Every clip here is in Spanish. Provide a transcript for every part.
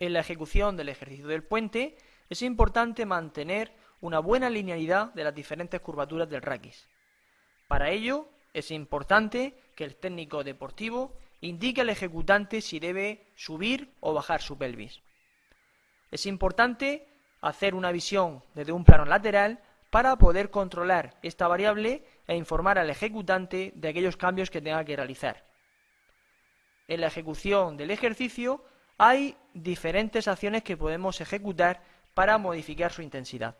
En la ejecución del ejercicio del puente es importante mantener una buena linealidad de las diferentes curvaturas del raquis. Para ello es importante que el técnico deportivo indique al ejecutante si debe subir o bajar su pelvis. Es importante hacer una visión desde un plano lateral para poder controlar esta variable e informar al ejecutante de aquellos cambios que tenga que realizar. En la ejecución del ejercicio hay diferentes acciones que podemos ejecutar para modificar su intensidad.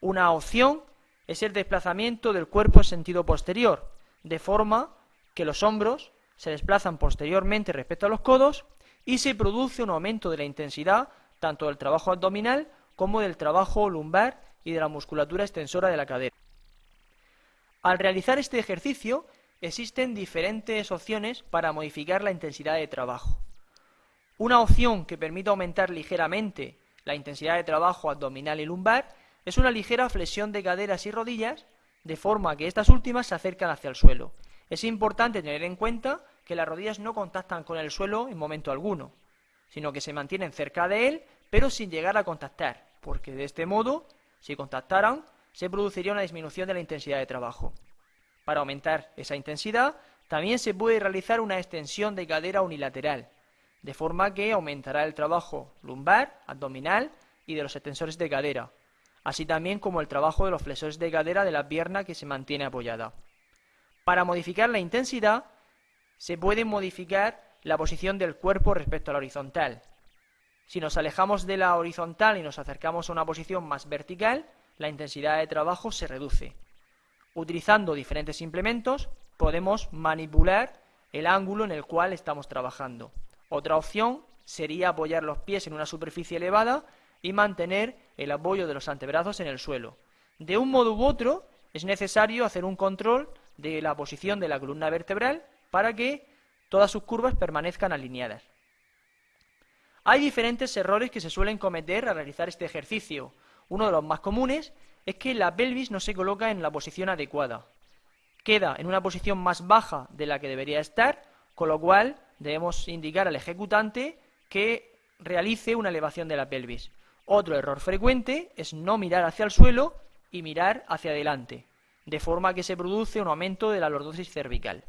Una opción es el desplazamiento del cuerpo en sentido posterior, de forma que los hombros se desplazan posteriormente respecto a los codos y se produce un aumento de la intensidad tanto del trabajo abdominal como del trabajo lumbar y de la musculatura extensora de la cadera. Al realizar este ejercicio existen diferentes opciones para modificar la intensidad de trabajo. Una opción que permite aumentar ligeramente la intensidad de trabajo abdominal y lumbar es una ligera flexión de caderas y rodillas, de forma que estas últimas se acercan hacia el suelo. Es importante tener en cuenta que las rodillas no contactan con el suelo en momento alguno, sino que se mantienen cerca de él, pero sin llegar a contactar, porque de este modo, si contactaran, se produciría una disminución de la intensidad de trabajo. Para aumentar esa intensidad, también se puede realizar una extensión de cadera unilateral, de forma que aumentará el trabajo lumbar, abdominal y de los extensores de cadera, así también como el trabajo de los flexores de cadera de la pierna que se mantiene apoyada. Para modificar la intensidad, se puede modificar la posición del cuerpo respecto a la horizontal. Si nos alejamos de la horizontal y nos acercamos a una posición más vertical, la intensidad de trabajo se reduce. Utilizando diferentes implementos, podemos manipular el ángulo en el cual estamos trabajando. Otra opción sería apoyar los pies en una superficie elevada y mantener el apoyo de los antebrazos en el suelo. De un modo u otro, es necesario hacer un control de la posición de la columna vertebral para que todas sus curvas permanezcan alineadas. Hay diferentes errores que se suelen cometer al realizar este ejercicio. Uno de los más comunes es que la pelvis no se coloca en la posición adecuada. Queda en una posición más baja de la que debería estar, con lo cual debemos indicar al ejecutante que realice una elevación de la pelvis. Otro error frecuente es no mirar hacia el suelo y mirar hacia adelante, de forma que se produce un aumento de la lordosis cervical.